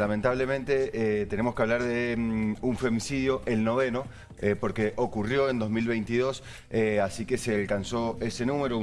Lamentablemente eh, tenemos que hablar de mm, un femicidio, el noveno, eh, porque ocurrió en 2022, eh, así que se alcanzó ese número,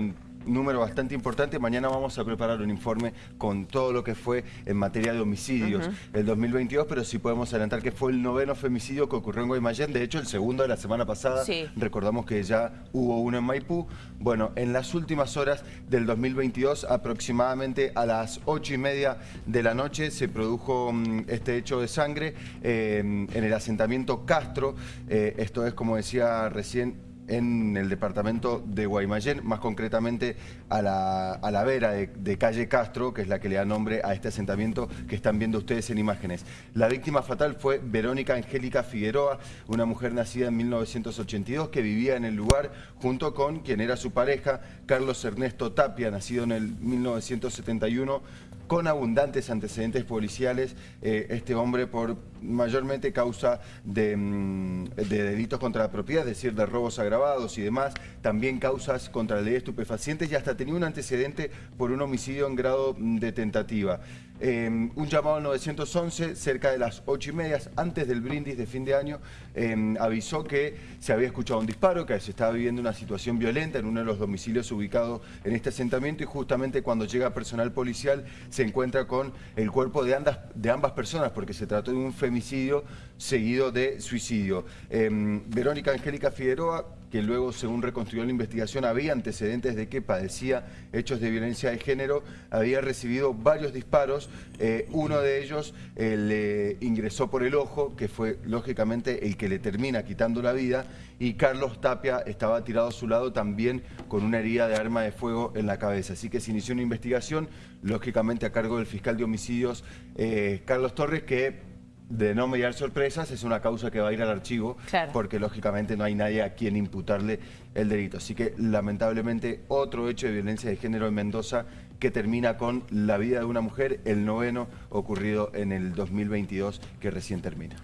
número bastante importante. Mañana vamos a preparar un informe con todo lo que fue en materia de homicidios el 2022, pero sí podemos adelantar que fue el noveno femicidio que ocurrió en Guaymallén. De hecho, el segundo de la semana pasada, recordamos que ya hubo uno en Maipú. Bueno, en las últimas horas del 2022, aproximadamente a las ocho y media de la noche, se produjo mm, este hecho de sangre eh, en el asentamiento Castro. Eh, esto es, como decía recién, en el departamento de Guaymallén, más concretamente a la, a la vera de, calle Castro, que es la que le da nombre a este asentamiento que están viendo ustedes en imágenes. La víctima fatal fue Verónica Angélica Figueroa, una mujer nacida en 1982 que vivía en el lugar junto con quien era su pareja, Carlos Ernesto Tapia, nacido en el 1971, con abundantes antecedentes policiales, eh, este hombre por mayormente causa de, mm, de delitos contra la propiedad, es decir, de robos agravados, y demás, también causas contra la ley de estupefacientes y hasta tenía un antecedente por un homicidio en grado de tentativa. Em, un llamado al 911 cerca de las ocho y media, antes del brindis de fin de año, em, avisó que se había escuchado un disparo, que se estaba viviendo una situación violenta en uno de los domicilios ubicados en este asentamiento y justamente cuando llega personal policial se encuentra con el cuerpo de, de ambas personas porque se trató de un femicidio seguido de suicidio. Em, Verónica Angélica Figueroa que luego, según reconstruyó la investigación, había antecedentes de que padecía hechos de violencia de género, había recibido varios disparos, eh, uno de ellos eh, le ingresó por el ojo, que fue lógicamente el que le termina quitando la vida, y Carlos Tapia estaba tirado a su lado también con una herida de arma de fuego en la cabeza. Así que se inició una investigación, lógicamente a cargo del fiscal de homicidios eh, Carlos Torres, que de no mediar sorpresas es una causa que va a ir al archivo porque lógicamente no hay nadie a quien imputarle el delito. Así que lamentablemente otro hecho de violencia de género en Mendoza que termina con la vida de una mujer, el noveno ocurrido en el 2022 que recién termina.